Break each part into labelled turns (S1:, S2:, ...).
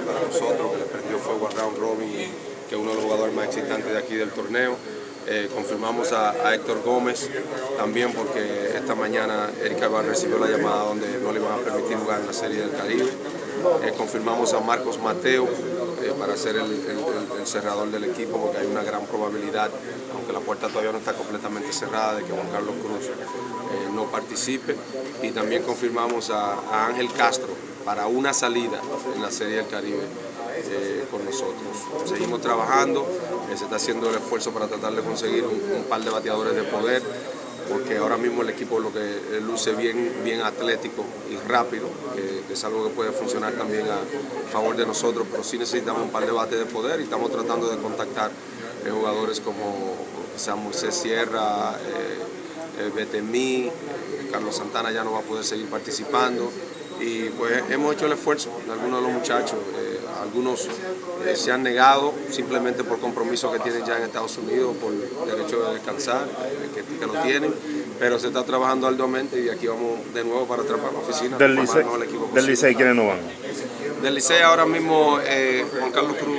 S1: para nosotros, que le prendió fuego al round robin que es uno de los jugadores más excitantes de aquí del torneo. Eh, confirmamos a, Héctor Gómez también porque esta mañana Erika Bar recibió la llamada donde no le iban a permitir jugar en la Serie del Caribe. Eh, confirmamos a Marcos Mateo eh, para ser el, cerrador del equipo porque hay una gran probabilidad, aunque la puerta todavía no está completamente cerrada, de que Juan Carlos Cruz no participe. Y también confirmamos a Ángel Castro para una salida en la Serie del Caribe eh, con nosotros. Seguimos trabajando, eh, se está haciendo el esfuerzo para tratar de conseguir un, par de bateadores de poder, porque ahora mismo el equipo lo que eh, luce bien, bien atlético y rápido, que, es algo que puede funcionar también a favor de nosotros, pero sí necesitamos un par de bates de poder y estamos tratando de contactar jugadores como San Moisés Sierra, Betemí, Carlos Santana ya no va a poder seguir participando y pues hemos hecho el esfuerzo de algunos de los muchachos. Eh, algunos eh, se han negado simplemente por compromisos que tienen ya en Estados Unidos, por derecho de descansar, eh, que, lo tienen, pero se está trabajando arduamente y aquí vamos de nuevo para atrapar la oficina.
S2: Del Licey, ¿Del Licey quiénes no van?
S1: Del Licey ahora mismo Juan Carlos Cruz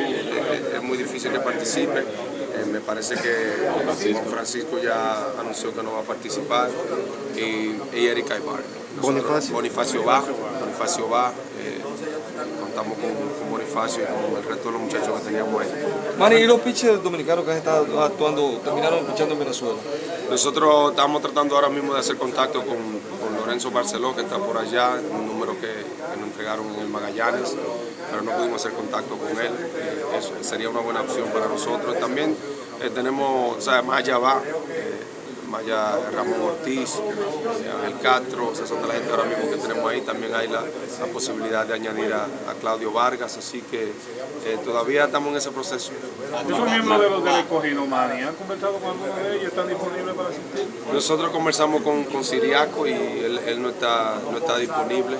S1: es muy difícil que participe. me parece que Francisco ya anunció que no va a participar y, y Erika Ibar.
S2: Bonifacio.
S1: Bonifacio va, Bonifacio va, eh, contamos con, Bonifacio y con el resto de los muchachos que teníamos ahí.
S3: Manny, ¿y los pitchers dominicanos que han estado actuando, terminaron escuchando en Venezuela?
S1: Nosotros estamos tratando ahora mismo de hacer contacto con, Lorenzo Barceló, que está por allá, un número que, nos entregaron en el Magallanes, pero no pudimos hacer contacto con él. Eh, eso sería una buena opción para nosotros. También eh, tenemos, o sea, más allá va, Maya Ramón Ortiz, Ángel Castro, esas son de la gente ahora mismo que tenemos ahí. También hay la, posibilidad de añadir a, Claudio Vargas, así que eh, todavía estamos en ese proceso.
S4: ¿Son miembros de los del escogido, Mani? ¿Han conversado con alguno de ellos? ¿Están disponibles para asistir?
S1: Nosotros conversamos con, con Siriaco y él, no, está, no está disponible.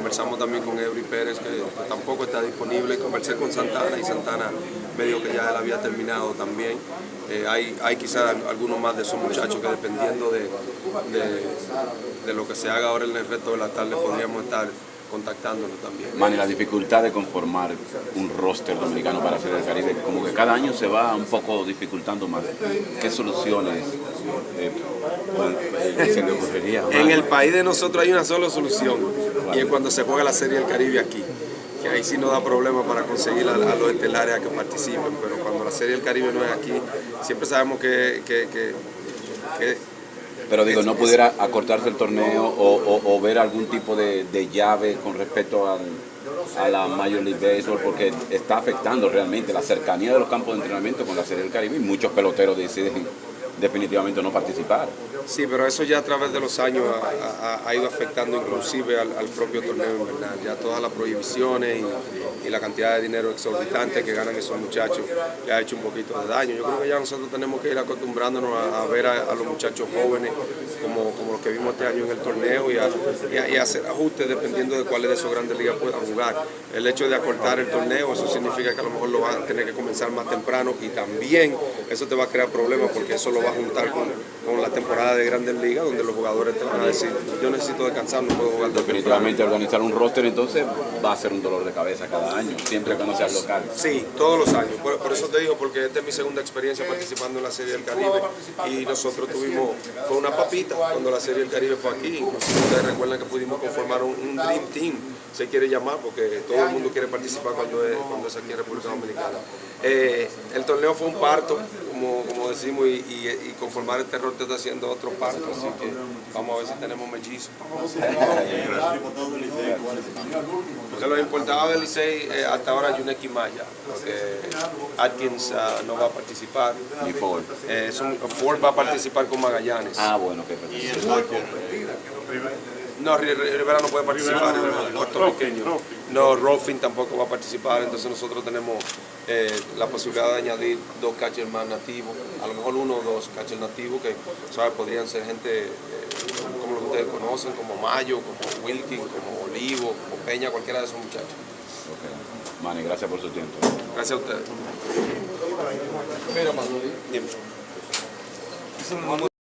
S1: Conversamos también con Eury Pérez, que, tampoco está disponible. Conversé con Santana y Santana medio que ya él había terminado también. Eh, hay, hay quizás algunos más de esos muchachos que dependiendo de, de, lo que se haga ahora en el resto de la tarde podríamos estar contactándonos también.
S5: Man, la dificultad de conformar un roster dominicano para hacer el Caribe, como que cada año se va un poco dificultando más. ¿Qué soluciones eh,
S1: eh, En el país de nosotros hay una sola solución, y es cuando se juega la Serie del Caribe aquí que ahí sí no da problema para conseguir a, los estelares a que participen, pero cuando la Serie del Caribe no es aquí, siempre sabemos que...
S5: pero digo, ¿no pudiera acortarse el torneo o, ver algún tipo de, llave con respecto a la Major League Baseball? Porque está afectando realmente la cercanía de los campos de entrenamiento con la Serie del Caribe y muchos peloteros deciden definitivamente no participar.
S1: Sí, pero eso ya a través de los años ha, ido afectando inclusive al, propio torneo, ¿verdad? Ya todas las prohibiciones y, la cantidad de dinero exorbitante que ganan esos muchachos le ha hecho un poquito de daño. Yo creo que ya nosotros tenemos que ir acostumbrándonos a, ver a, los muchachos jóvenes como, como los que vimos este año en el torneo y, y, hacer ajustes dependiendo de cuáles de esos grandes ligas puedan jugar. El hecho de acortar el torneo, eso significa que a lo mejor lo van a tener que comenzar más temprano y también eso te va a crear problemas porque eso lo va a juntar con, con la temporada de Grandes Ligas, donde los jugadores te van a decir, yo necesito descansar, no puedo jugar.
S5: Definitivamente organizar un roster entonces va a ser un dolor de cabeza cada año, siempre que no sea local.
S1: Sí, todos los años, por, eso te digo, porque esta es mi segunda experiencia participando en la Serie del Caribe y nosotros tuvimos, fue una papita cuando la Serie del Caribe fue aquí, inclusive ustedes recuerdan que pudimos conformar un, Dream Team, se quiere llamar, porque todo el mundo quiere participar cuando es, cuando es aquí en República Dominicana. Eh, el torneo fue un parto, como, como decimos, y, y, conformar este rol está haciendo otro parto, así que vamos a ver si tenemos mellizos. Porque los importados del Licey eh, hasta ahora Yuneki Maya, porque Atkins uh, no va a participar.
S5: Ni Ford.
S1: Eh, Ford va a participar con Magallanes.
S5: Ah, bueno, que
S1: no, Rivera no puede participar, puertorriqueño. No, Rolfing tampoco va a participar, entonces nosotros tenemos eh, la posibilidad de añadir dos catchers más nativos, a lo mejor uno o dos catchers nativos que ¿sabes? podrían ser gente eh, como los que ustedes conocen, como Mayo, como Wilkin, como Olivo, como Peña, cualquiera de esos muchachos.
S5: Okay. Manny, gracias por su tiempo.
S1: Gracias a ustedes.
S3: Mira, Dime.